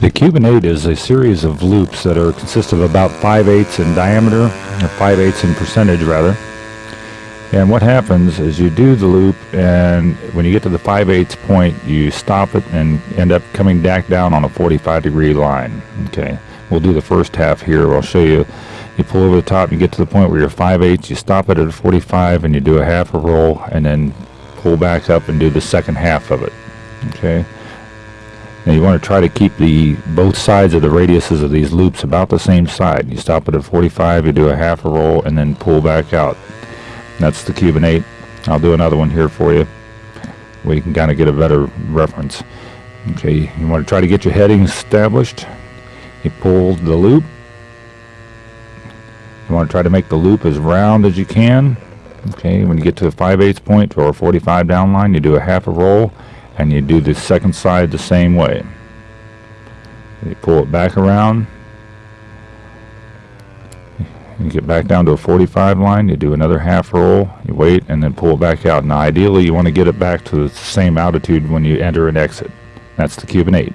The Cuban 8 is a series of loops that are consist of about 5 eighths in diameter, or 5 eighths in percentage rather. And what happens is you do the loop and when you get to the 5 eighths point you stop it and end up coming back down on a 45 degree line. Okay, we'll do the first half here. I'll show you. You pull over the top, and you get to the point where you're 5 eighths, you stop it at a 45 and you do a half a roll and then pull back up and do the second half of it. Okay. Now you want to try to keep the both sides of the radiuses of these loops about the same side. You stop at 45, you do a half a roll, and then pull back out. That's the Cuban 8. I'll do another one here for you where you can kind of get a better reference. Okay, you want to try to get your heading established. You pull the loop. You want to try to make the loop as round as you can. Okay, when you get to the 5 8 point or a 45 down line, you do a half a roll and you do the second side the same way. You pull it back around. You get back down to a 45 line, you do another half roll, you wait, and then pull it back out. Now ideally you want to get it back to the same altitude when you enter and exit. That's the Cuban 8.